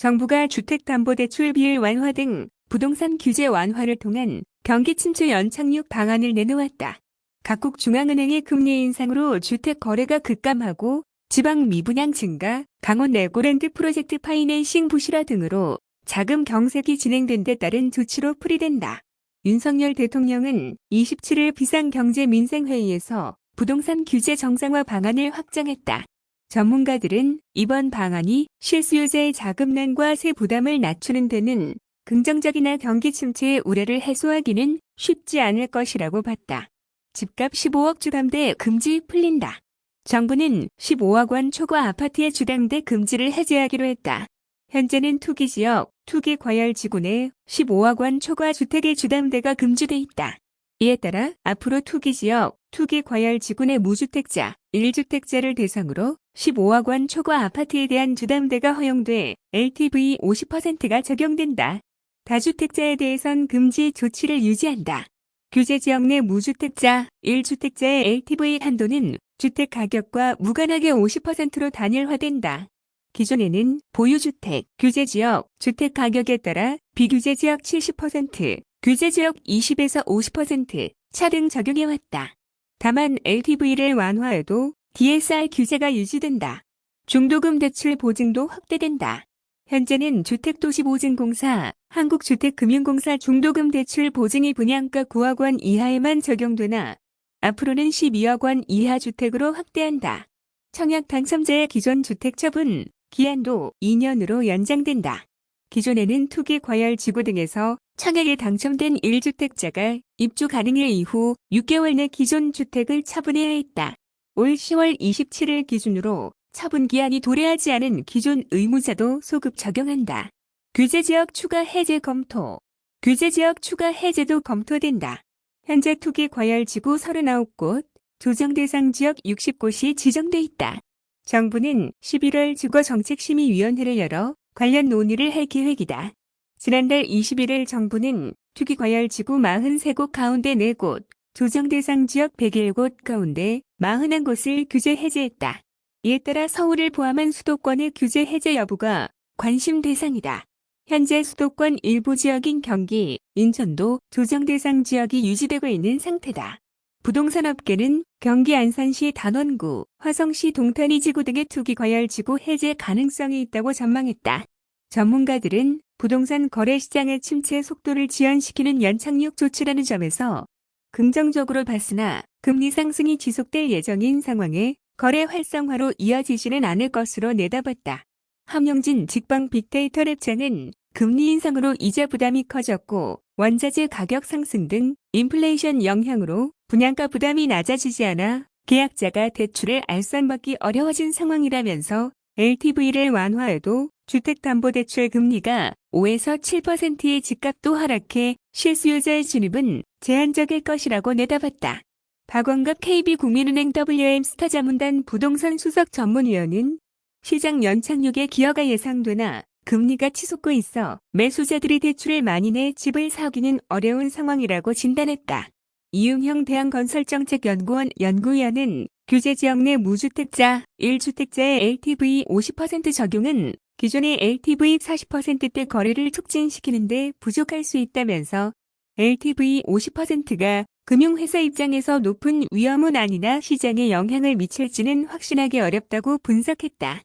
정부가 주택담보대출 비율 완화 등 부동산 규제 완화를 통한 경기 침체 연착륙 방안을 내놓았다. 각국 중앙은행의 금리 인상으로 주택 거래가 급감하고 지방 미분양 증가, 강원 레고랜드 프로젝트 파이낸싱 부실화 등으로 자금 경색이 진행된 데 따른 조치로 풀이된다. 윤석열 대통령은 27일 비상경제민생회의에서 부동산 규제 정상화 방안을 확정했다. 전문가들은 이번 방안이 실수요자의 자금난과 세 부담을 낮추는 데는 긍정적이나 경기 침체의 우려를 해소하기는 쉽지 않을 것이라고 봤다. 집값 15억 주담대 금지 풀린다. 정부는 15억 원 초과 아파트의 주담대 금지를 해제하기로 했다. 현재는 투기지역, 투기과열지구 내 15억 원 초과 주택의 주담대가 금지돼 있다. 이에 따라 앞으로 투기지역, 투기 과열 지구 내 무주택자, 1주택자를 대상으로 15억 원 초과 아파트에 대한 주담대가 허용돼 LTV 50%가 적용된다. 다주택자에 대해선 금지 조치를 유지한다. 규제 지역 내 무주택자, 1주택자의 LTV 한도는 주택 가격과 무관하게 50%로 단일화된다. 기존에는 보유주택, 규제지역, 주택 가격에 따라 비규제지역 70%, 규제지역 20에서 50%, 차등 적용해왔다. 다만 LTV를 완화해도 DSR 규제가 유지된다. 중도금 대출 보증도 확대된다. 현재는 주택도시보증공사, 한국주택금융공사 중도금 대출 보증이 분양가 9억 원 이하에만 적용되나 앞으로는 12억 원 이하 주택으로 확대한다. 청약 당첨자의 기존 주택 처분 기한도 2년으로 연장된다. 기존에는 투기 과열 지구 등에서 청약에 당첨된 1주택자가 입주 가능일 이후 6개월 내 기존 주택을 처분해야 했다. 올 10월 27일 기준으로 처분 기한이 도래하지 않은 기존 의무자도 소급 적용한다. 규제지역 추가 해제 검토 규제지역 추가 해제도 검토된다. 현재 투기 과열 지구 39곳, 조정 대상 지역 60곳이 지정돼 있다. 정부는 11월 주거정책심의위원회를 열어 관련 논의를 할 계획이다. 지난달 21일 정부는 투기과열지구 43곳 가운데 4곳, 조정 대상 지역 101곳 가운데 41곳을 규제 해제했다. 이에 따라 서울을 포함한 수도권의 규제 해제 여부가 관심 대상이다. 현재 수도권 일부 지역인 경기, 인천도 조정 대상 지역이 유지되고 있는 상태다. 부동산 업계는 경기 안산시 단원구, 화성시 동탄이 지구 등의 투기 과열 지구 해제 가능성이 있다고 전망했다. 전문가들은 부동산 거래 시장의 침체 속도를 지연시키는 연착륙 조치라는 점에서 긍정적으로 봤으나 금리 상승이 지속될 예정인 상황에 거래 활성화로 이어지지는 않을 것으로 내다봤다. 함영진 직방 빅데이터 랩자는 금리 인상으로 이자 부담이 커졌고 원자재 가격 상승 등 인플레이션 영향으로 분양가 부담이 낮아지지 않아 계약자가 대출을 알선받기 어려워진 상황이라면서 LTV를 완화해도 주택담보대출 금리가 5에서 7%의 집값도 하락해 실수요자의 진입은 제한적일 것이라고 내다봤다. 박원갑 KB국민은행 WM 스타자문단 부동산 수석 전문위원은 시장 연착륙의 기여가 예상되나 금리가 치솟고 있어 매수자들이 대출을 많이 내 집을 사기는 어려운 상황이라고 진단했다. 이윤형 대한건설정책연구원 연구위원은 규제지역 내 무주택자, 1주택자의 LTV 50% 적용은 기존의 LTV 40%대 거래를 촉진시키는데 부족할 수 있다면서 LTV 50%가 금융회사 입장에서 높은 위험은 아니나 시장에 영향을 미칠지는 확신하기 어렵다고 분석했다.